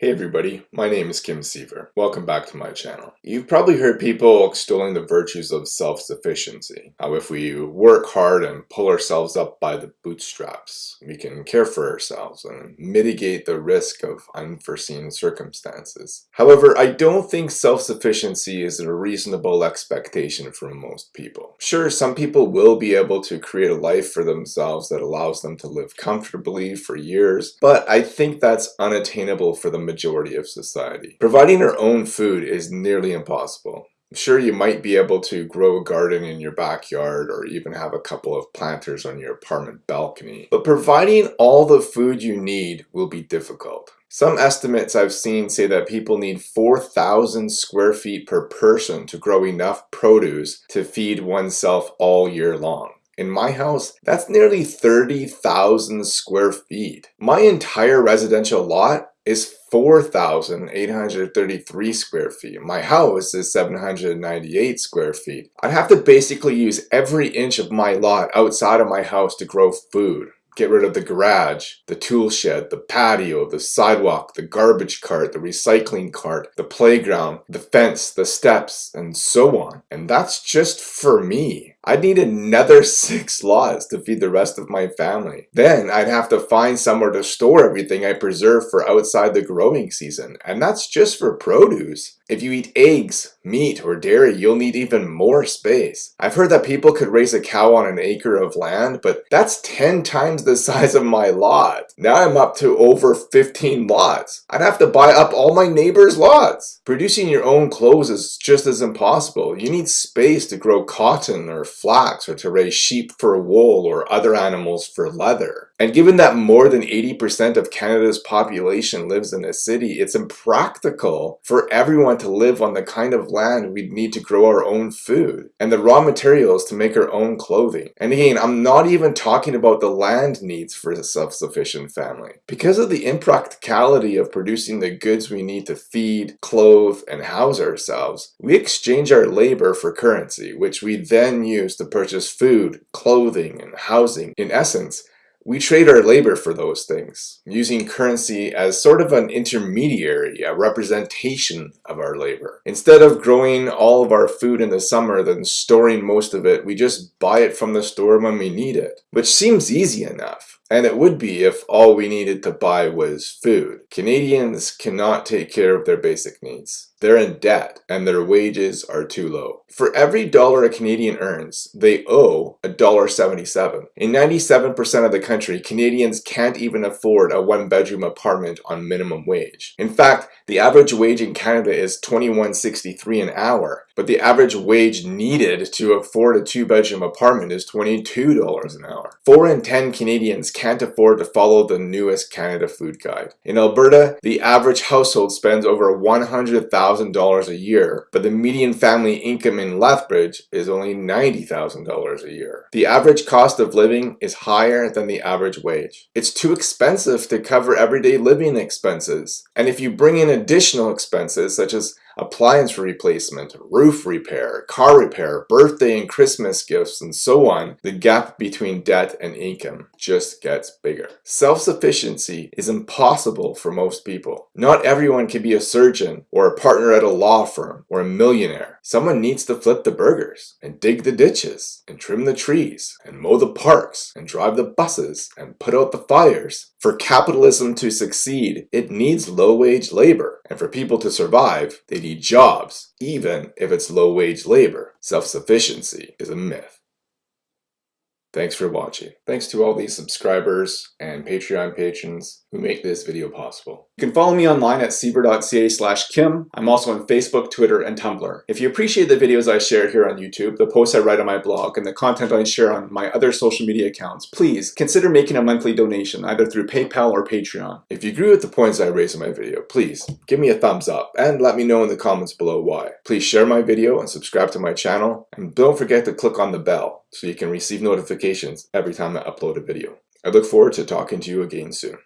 Hey everybody, my name is Kim Siever. Welcome back to my channel. You've probably heard people extolling the virtues of self-sufficiency. How if we work hard and pull ourselves up by the bootstraps, we can care for ourselves and mitigate the risk of unforeseen circumstances. However, I don't think self-sufficiency is a reasonable expectation for most people. Sure, some people will be able to create a life for themselves that allows them to live comfortably for years, but I think that's unattainable for the majority of society. Providing our own food is nearly impossible. Sure, you might be able to grow a garden in your backyard or even have a couple of planters on your apartment balcony, but providing all the food you need will be difficult. Some estimates I've seen say that people need 4,000 square feet per person to grow enough produce to feed oneself all year long. In my house, that's nearly 30,000 square feet. My entire residential lot is 4,833 square feet. My house is 798 square feet. I'd have to basically use every inch of my lot outside of my house to grow food. Get rid of the garage, the tool shed, the patio, the sidewalk, the garbage cart, the recycling cart, the playground, the fence, the steps, and so on. And that's just for me. I'd need another six lots to feed the rest of my family. Then I'd have to find somewhere to store everything I preserve for outside the growing season, and that's just for produce. If you eat eggs, meat, or dairy, you'll need even more space. I've heard that people could raise a cow on an acre of land, but that's 10 times the size of my lot. Now I'm up to over 15 lots. I'd have to buy up all my neighbors' lots. Producing your own clothes is just as impossible. You need space to grow cotton or flax or to raise sheep for wool or other animals for leather. And given that more than 80% of Canada's population lives in a city, it's impractical for everyone to live on the kind of land we'd need to grow our own food and the raw materials to make our own clothing. And again, I'm not even talking about the land needs for a self-sufficient family. Because of the impracticality of producing the goods we need to feed, clothe, and house ourselves, we exchange our labor for currency, which we then use to purchase food, clothing, and housing. In essence, we trade our labor for those things, using currency as sort of an intermediary, a representation of our labor. Instead of growing all of our food in the summer, then storing most of it, we just buy it from the store when we need it, which seems easy enough. And it would be if all we needed to buy was food. Canadians cannot take care of their basic needs. They're in debt and their wages are too low. For every dollar a Canadian earns, they owe $1.77. In 97% of the country, Canadians can't even afford a one-bedroom apartment on minimum wage. In fact, the average wage in Canada is $21.63 an hour, but the average wage needed to afford a two-bedroom apartment is $22 an hour. 4 in 10 Canadians can't afford to follow the newest Canada Food Guide. In Alberta, the average household spends over 100,000 $100,000 a year, but the median family income in Lethbridge is only $90,000 a year. The average cost of living is higher than the average wage. It's too expensive to cover everyday living expenses. And if you bring in additional expenses such as appliance replacement, roof repair, car repair, birthday and Christmas gifts, and so on, the gap between debt and income just gets bigger. Self-sufficiency is impossible for most people. Not everyone can be a surgeon or a partner at a law firm or a millionaire. Someone needs to flip the burgers and dig the ditches and trim the trees and mow the parks and drive the buses and put out the fires. For capitalism to succeed, it needs low-wage labor. And for people to survive, they need jobs, even if it's low-wage labor. Self-sufficiency is a myth. Thanks for watching. Thanks to all these subscribers and Patreon patrons who make this video possible. You can follow me online at siever.ca slash kim. I'm also on Facebook, Twitter, and Tumblr. If you appreciate the videos I share here on YouTube, the posts I write on my blog, and the content I share on my other social media accounts, please consider making a monthly donation either through PayPal or Patreon. If you agree with the points I raise in my video, please give me a thumbs up and let me know in the comments below why. Please share my video and subscribe to my channel, and don't forget to click on the bell so you can receive notifications every time I upload a video. I look forward to talking to you again soon.